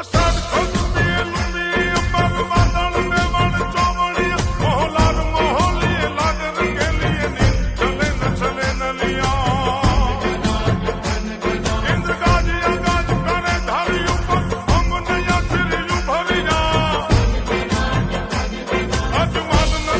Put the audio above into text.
gostado quando